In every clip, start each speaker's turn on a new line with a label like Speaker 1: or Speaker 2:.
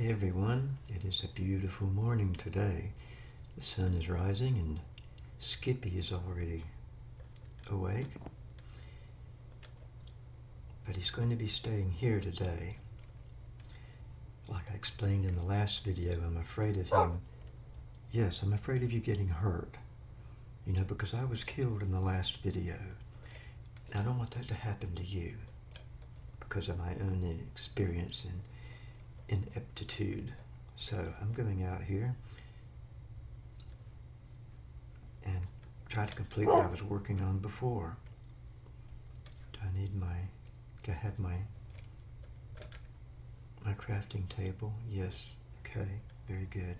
Speaker 1: Hey everyone, it is a beautiful morning today. The sun is rising and Skippy is already awake. But he's going to be staying here today. Like I explained in the last video, I'm afraid of him. Yes, I'm afraid of you getting hurt. You know, because I was killed in the last video. And I don't want that to happen to you because of my own experience and ineptitude. So I'm going out here and try to complete what I was working on before. Do I need my, do I have my, my crafting table? Yes. Okay, very good.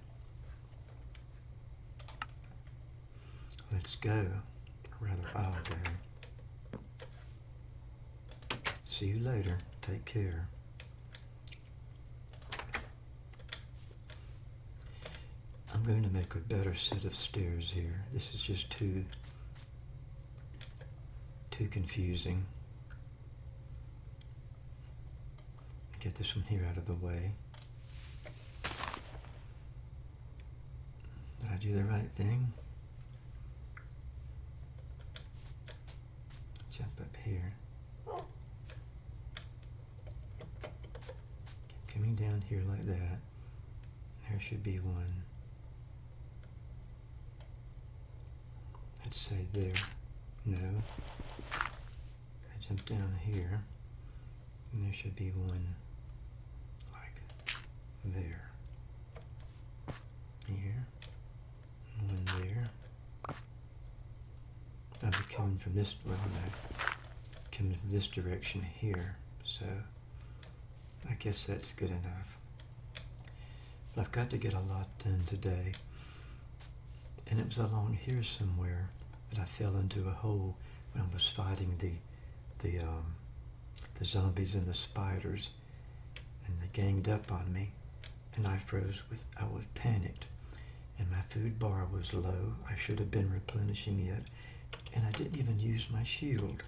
Speaker 1: Let's go. Rather, I'll go. See you later. Take care. I'm going to make a better set of stairs here. This is just too, too confusing. Get this one here out of the way. Did I do the right thing? Jump up here. Coming down here like that. There should be one. Let's say there. No. I jump down here, and there should be one like there. Here, one there. I'll be coming from this, well, no, coming from this direction here, so I guess that's good enough. But I've got to get a lot done today. And it was along here somewhere that I fell into a hole when I was fighting the the um, the zombies and the spiders, and they ganged up on me, and I froze with I was panicked, and my food bar was low. I should have been replenishing it, and I didn't even use my shield.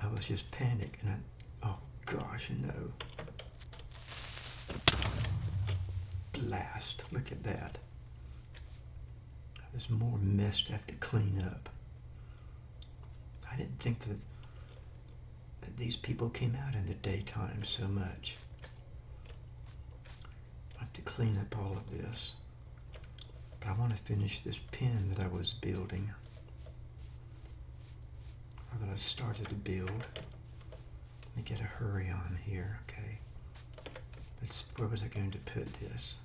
Speaker 1: I was just panicked, and I oh gosh no. Blast! Look at that. There's more mess to have to clean up. I didn't think that, that these people came out in the daytime so much. I have to clean up all of this. But I want to finish this pen that I was building. Or that I started to build. Let me get a hurry on here, okay. Let's, where was I going to put this?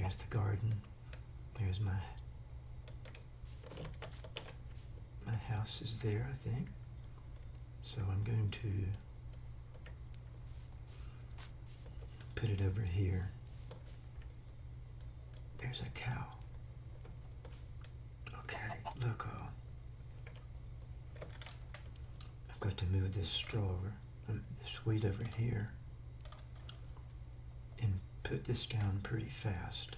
Speaker 1: There's the garden. There's my my house is there, I think. So I'm going to put it over here. There's a cow. Okay, look. Uh, I've got to move this straw, um, this wheat over here put this down pretty fast.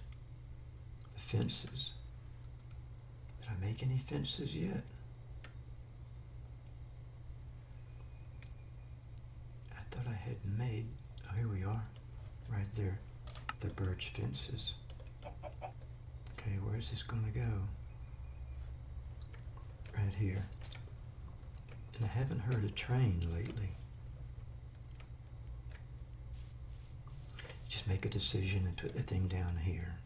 Speaker 1: The fences. Did I make any fences yet? I thought I had made, oh here we are, right there, the birch fences. Okay, where's this gonna go? Right here. And I haven't heard a train lately. Make a decision and put the thing down here.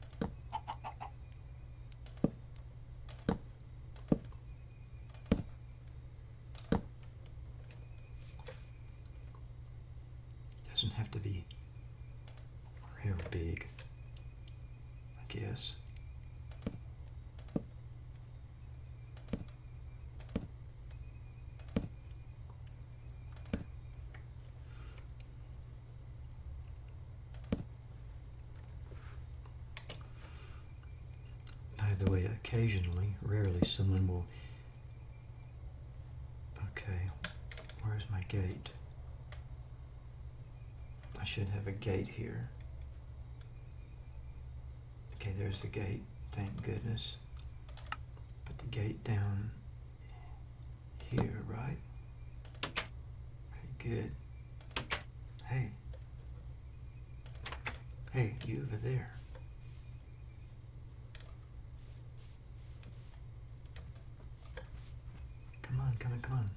Speaker 1: Doesn't have to be real big, I guess. the way, occasionally, rarely, someone will. Okay, where's my gate? I should have a gate here. Okay, there's the gate. Thank goodness. Put the gate down here, right? Good. Hey. Hey, you over there. Come on, come on, come on.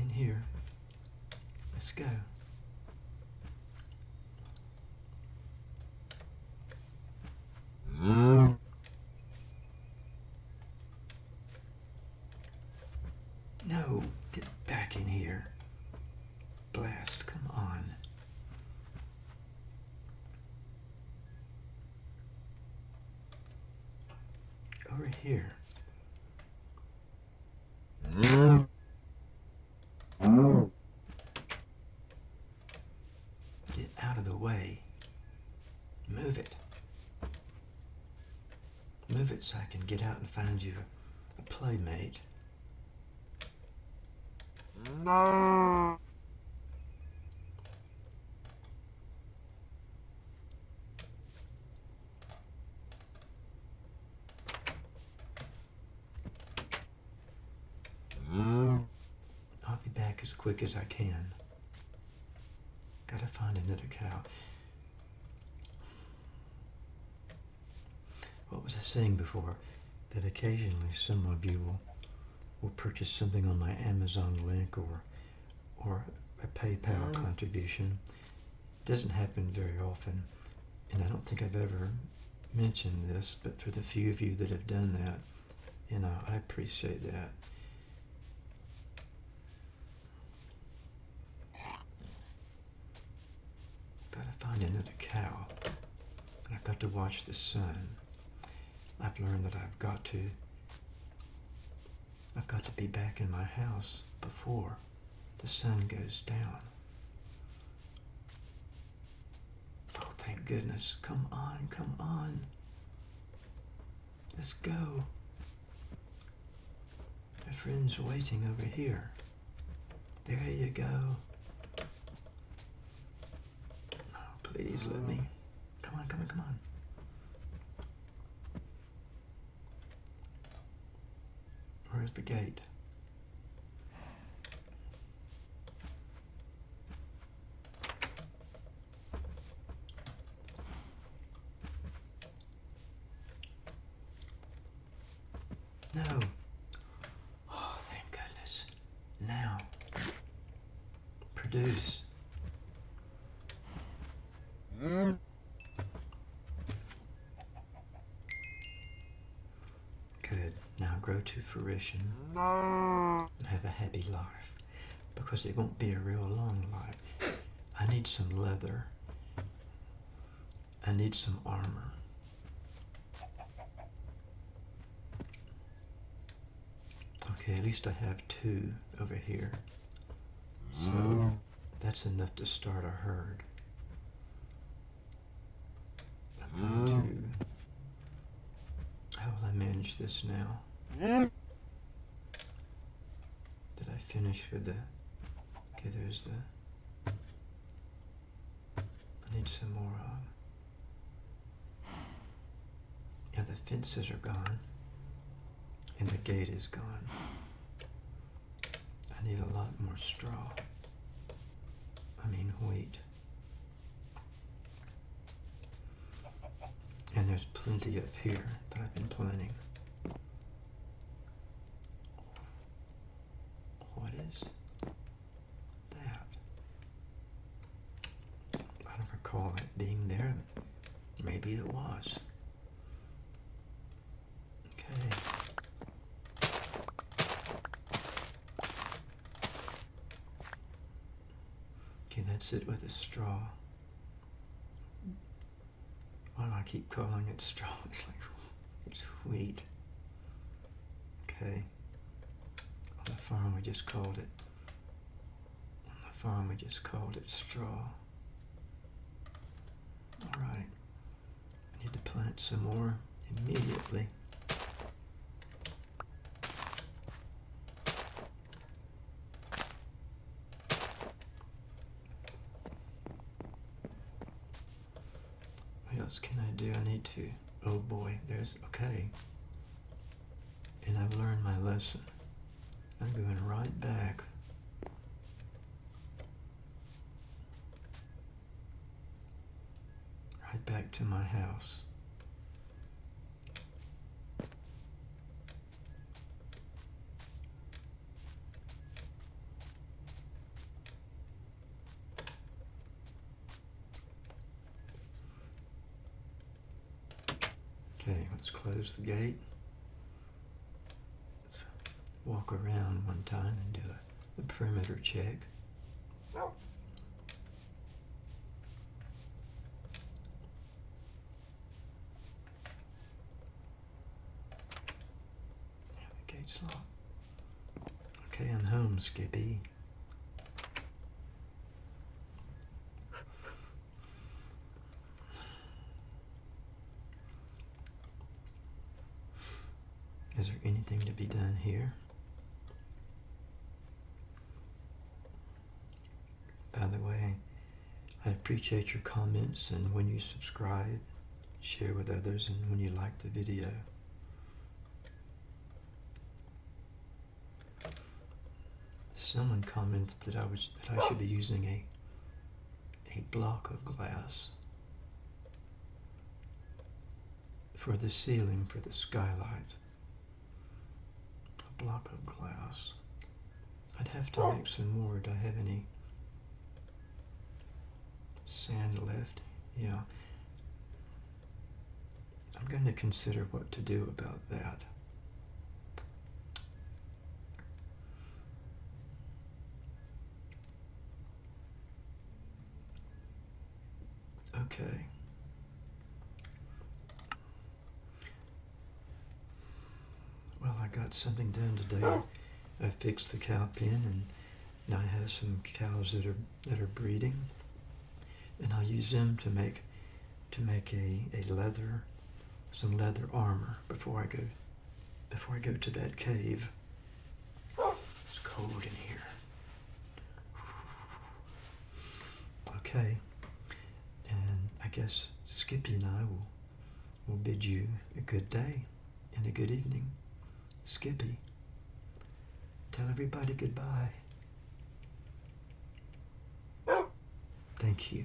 Speaker 1: In here. Let's go. No, get back in here. Blast, come on. Over here. Get out of the way. Move it. Move it so I can get out and find you a playmate. No. I'll be back as quick as I can. Gotta find another cow. What was I saying before? That occasionally some of you will, will purchase something on my Amazon link or or a PayPal mm-hmm. contribution. Doesn't happen very often, and I don't think I've ever mentioned this, but for the few of you that have done that, you know, I appreciate that. Gotta find another cow. I've got to watch the sun. I've learned that I've got to I've got to be back in my house before the sun goes down. Oh, thank goodness. Come on, come on. Let's go. My friend's waiting over here. There you go. Oh, please let me. Come on, come on, come on. The gate? No. Oh, thank goodness. Now. Produce. Good. Now grow to fruition and have a happy life. Because it won't be a real long life. I need some leather. I need some armor. Okay, at least I have two over here. So that's enough to start a herd. I'm going to. How will I manage this now? Did I finish with the. Okay, there's the. I need some more. Um, yeah, the fences are gone. And the gate is gone. I need a lot more straw. I mean, wheat. And there's plenty up here that I've been planting. What is that? I it being there. Maybe it was. Okay. Okay, that's it with the straw. Why do I keep calling it straw? It's like it's wheat. Okay. On the farm we just called it. On the farm we just called it straw. Alright. I need to plant some more immediately. What else can I do? I need to. Oh boy, there's. Okay. And I've learned my lesson. I'm going right back. Right back to my house. Okay, let's close the gate. Let's walk around one time and do a, a perimeter check. Locked. Okay, I'm home, Skippy. Is there anything to be done here? By the way, I appreciate your comments and when you subscribe, share with others, and when you like the video. Someone commented that I was that I should be using a a block of glass for the ceiling for the skylight. A block of glass. I'd have to oh. make some more. Do I have any sand left? Yeah. I'm going to consider what to do about that. Okay. Well, I got something done today. I fixed the cow pen and now I have some cows that are that are breeding. And I'll use them to make to make a, a leather some leather armor before I go before I go to that cave. It's cold in here. Okay. Guess Skippy and I will will bid you a good day and a good evening. Skippy, tell everybody goodbye. Thank you.